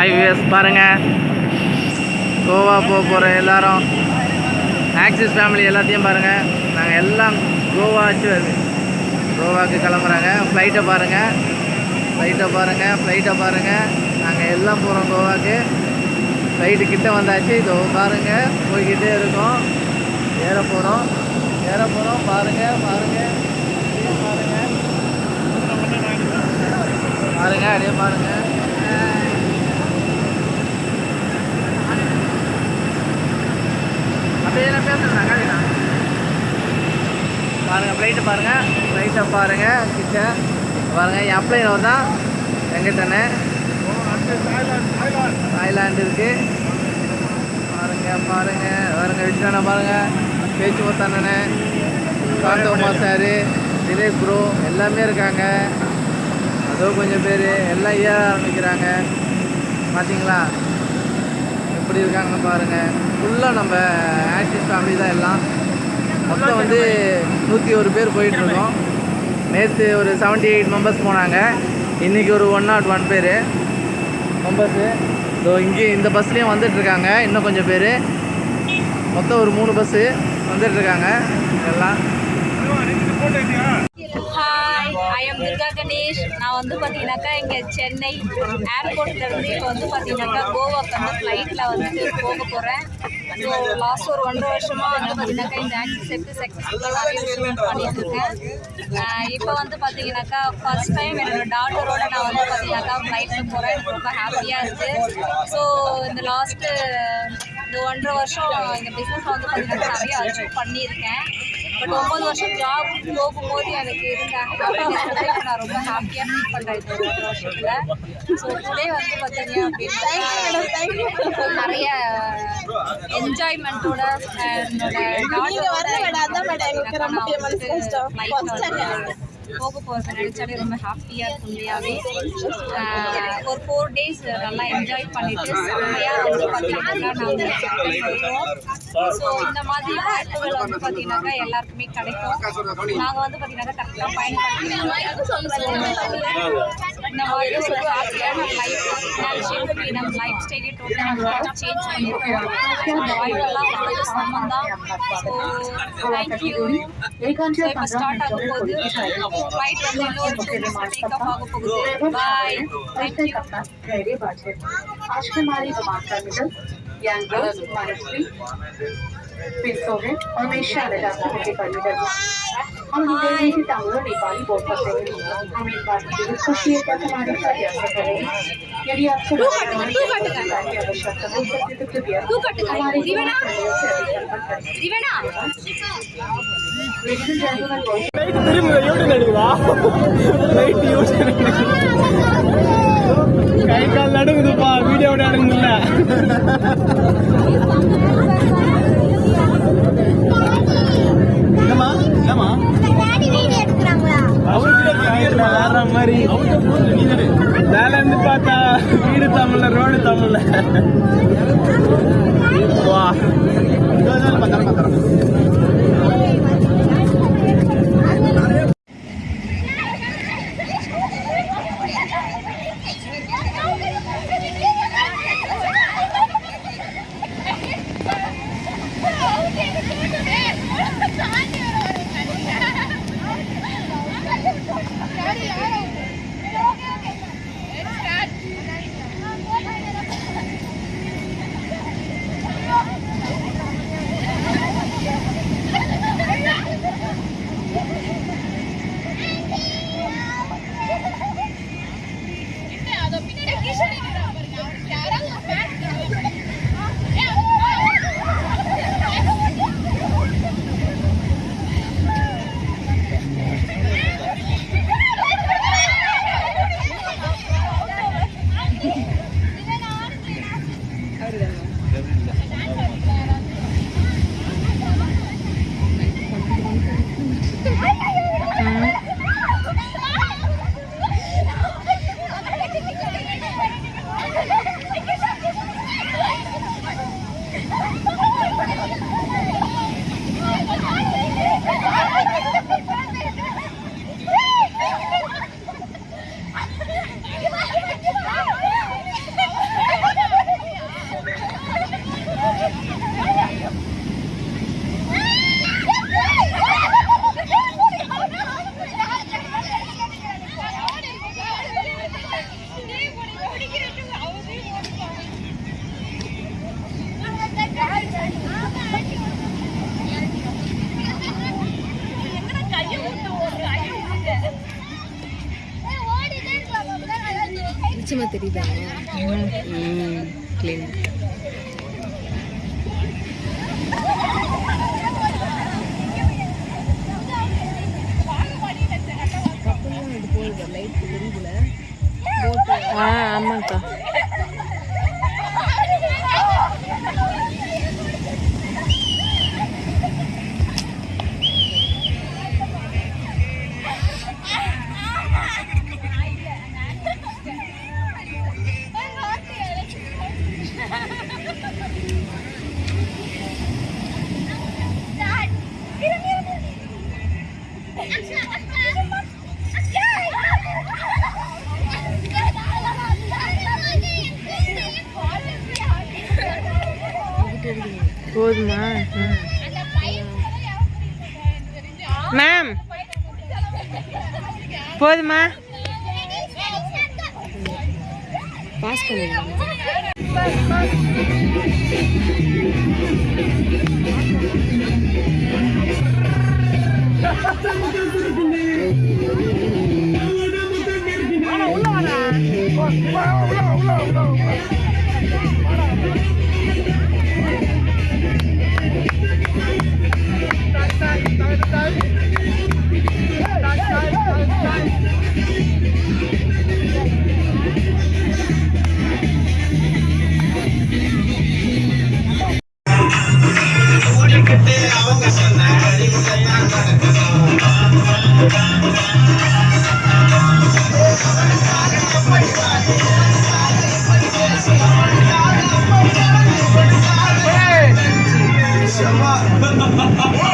Hi பாருங்கள் கோவா போக போகிற எல்லாரும் ஆக்சிஸ் ஃபேமிலி எல்லாத்தையும் பாருங்கள் நாங்கள் எல்லாம் கோவா வச்சு கோவாவுக்கு கிளம்புறாங்க. ஃப்ளைட்டை பாருங்கள் ஃப்ளைட்டை பாருங்கள் ஃப்ளைட்டை பாருங்கள் நாங்கள் எல்லாம் போகிறோம் கோவாக்கு. ஃப்ளைட்டு கிட்டே வந்தாச்சு. இதோ பாருங்கள் போய்கிட்டே இருக்கோம். ஏற போகிறோம் ஏற போகிறோம் பாருங்கள் பாருங்கள் பாருங்கள் பாருங்கள் அப்படியே பாருங்கள் அப்படியே பேசுகிறேன் காலினா பாருங்கள் ஃப்ளைட்டை பாருங்கள் ஃப்ளைட்டை பாருங்கள் கிட்ட பாருங்கள் என் பிள்ளைங்க தான்? வெங்கட்டண்ணே தாய்லாண்டு இருக்குது பாருங்கள் பாருங்கள் பாருங்கள் விஷ்ணனை பாருங்கள் பேச்சு முத்தண்ணனே காந்தோமா சார் தினேஷ் ப்ரோ எல்லாமே இருக்காங்க. அதோ கொஞ்சம் பேர் எல்லாம் ஏற ஆரம்பிக்கிறாங்க. பார்த்தீங்களா எப்படி இருக்காங்கன்னு பாருங்கள் ஃபுல்லாக நம்ம ஆக்டிவ் ஃபேமிலி தான் எல்லாம். மொத்தம் வந்து நூற்றி ஒரு பேர் போயிட்டுருக்கோம் நேற்று ஒரு செவன்ட்டி எயிட் மெம்பர்ஸ் போனாங்க. இன்றைக்கி ஒரு ஒன் நாட் ஒன் பேர். மெம்பர்ஸு ஸோ இங்கே இந்த பஸ்லேயும் வந்துட்டுருக்காங்க இன்னும் கொஞ்சம் பேர். மொத்தம் ஒரு மூணு பஸ்ஸு வந்துட்டுருக்காங்க எல்லாம். Hi I am Durga Ganesh நான் வந்து பார்த்தீங்கன்னாக்கா இங்கே சென்னை ஏர்போர்ட்லேருந்து இப்போ வந்து பார்த்தீங்கன்னாக்கா கோவாக்கு வந்து ஃப்ளைட்டில் வந்து போக போகிறேன் ஸோ லாஸ்ட் ஒரு ஒன்றரை வருஷமாக வந்து பார்த்தீங்கன்னாக்கா இந்த ஆக்சிஸ் எடுத்து சக்ஸஸ்ஃபுல்லாக நிறைய பண்ணிட்டு இருக்கேன் இப்போ வந்து பார்த்தீங்கன்னாக்கா ஃபர்ஸ்ட் டைம் என்னோட டாட்டரோட நான் வந்து பார்த்தீங்கன்னாக்கா ஃப்ளைட்டில் போகிறேன் எனக்கு ரொம்ப ஹாப்பியாக இருக்குது ஸோ இந்த லாஸ்ட்டு இந்த ஒன்றரை வருஷம் இந்த பிஸ்னஸில் வந்து பார்த்தீங்கன்னா நிறைய அச்சீவ் பண்ணியிருக்கேன். பட் ஒம்பது வருஷம் ஜாப் போகும்போது எனக்கு இருந்த ஹாப்பினஸ் நான் ரொம்ப ஹாப்பியாக ஃபீல் பண்ணுறேன் இந்த ஒன்றரை வருஷத்தில். ஸோ டுடே வந்து பார்த்தீங்க அப்படின்னா நிறைய என்ஜாய்மெண்ட்டோட என்னோட daughter-ஓட நான் வந்து போக போகிறத நினச்சாலே ரொம்ப ஹாப்பியாக இருக்கும் உண்மையாகவே ஒரு ஃபோர் டேஸ் நல்லா என்ஜாய் பண்ணிட்டு செம்மையாக வந்து பார்த்தீங்கன்னாக்கா நாங்கள் ஸோ இந்த மாதிரி வாய்ப்புகள் வந்து பார்த்தீங்கன்னாக்கா எல்லாருக்குமே கிடைக்கும். நாங்கள் வந்து பார்த்தீங்கன்னாக்கா கரெக்டாக பயன்படுத்தி ನಾವು ಲೈಫ್ ನಮ್ಮ ಲೈಫ್ ಸ್ಟೈಲಿ ಟೋಟಲ್ ಚೇಂಜ್ ಮಾಡಿರ್ತೀವಿ ಸಂಬಂಧ ಥ್ಯಾಂಕ್ ಯು ಸ್ವಲ್ಪ ಸ್ಟಾರ್ಟ್ ಆಗಬಹುದು ಫ್ಲೈಟ್ ಒಂದು ಟೇಕ್ ಆಫ್ ಆಗಬಹುದು ಬಾಯ್ ಥ್ಯಾಂಕ್ ಯು धैर्य बात है आज हमारी समाचार मिडल यांगल महाराष्ट्री ஆக போகுது பாய் தேங்க்யூ आज के हमारी विमान टर्मिनल यांगलोर मानसरी पिंसोहे और मेषा जाता है टर्मिनल हम निकलने से तांगलो नेपाली बोल सकते हैं हम इस बात की बहुत खुशी है कि हमारे साथ यात्रा करेंगे यदि आपको तू कट कर, तू कट कर। की आवश्यकता हो सकती है तो कृपया तू कट कर, हमारे रिवेना। सहयोग से अधिक संपर्क करें மாதிரி. மேல இருந்து பார்த்தா வீடு தமிழ்ல ரோடு தமிழ்ல. வா. தெரியுதா. ம் clean மேம் போதுமா பாஸ் பண்ணுங்க ¡Ja, ja, ja!